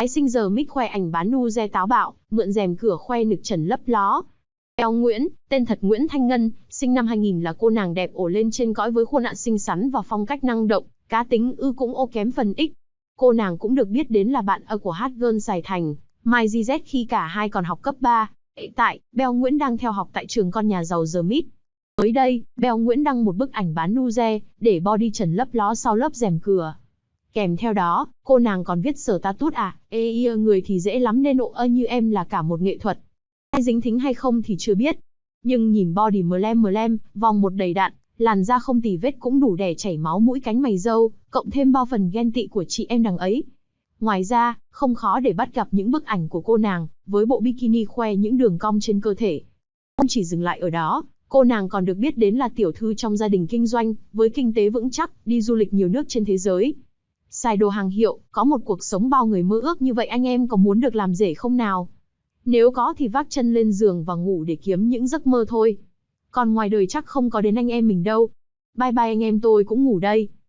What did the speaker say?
Tái sinh giờ mít khoe ảnh bán nu re táo bạo, mượn rèm cửa khoe nực trần lấp ló. Eo Nguyễn, tên thật Nguyễn Thanh Ngân, sinh năm 2000 là cô nàng đẹp ổ lên trên cõi với khuôn nạn xinh xắn và phong cách năng động, cá tính ư cũng ô kém phần ít. Cô nàng cũng được biết đến là bạn ở của hát girl Sài Thành, Mai GZ khi cả hai còn học cấp 3. Hiện tại, Beo Nguyễn đang theo học tại trường con nhà giàu The Mít. Mới đây, Beo Nguyễn đăng một bức ảnh bán nu re để body trần lấp ló sau lớp rèm cửa. Kèm theo đó, cô nàng còn viết sở ta tút à, ê ia người thì dễ lắm nên ộ ơ như em là cả một nghệ thuật. Ai dính thính hay không thì chưa biết. Nhưng nhìn body mờ lem mờ lem, vòng một đầy đạn, làn da không tì vết cũng đủ để chảy máu mũi cánh mày dâu, cộng thêm bao phần ghen tị của chị em đằng ấy. Ngoài ra, không khó để bắt gặp những bức ảnh của cô nàng, với bộ bikini khoe những đường cong trên cơ thể. Không chỉ dừng lại ở đó, cô nàng còn được biết đến là tiểu thư trong gia đình kinh doanh, với kinh tế vững chắc, đi du lịch nhiều nước trên thế giới. Xài đồ hàng hiệu, có một cuộc sống bao người mơ ước như vậy anh em có muốn được làm rể không nào? Nếu có thì vác chân lên giường và ngủ để kiếm những giấc mơ thôi. Còn ngoài đời chắc không có đến anh em mình đâu. Bye bye anh em tôi cũng ngủ đây.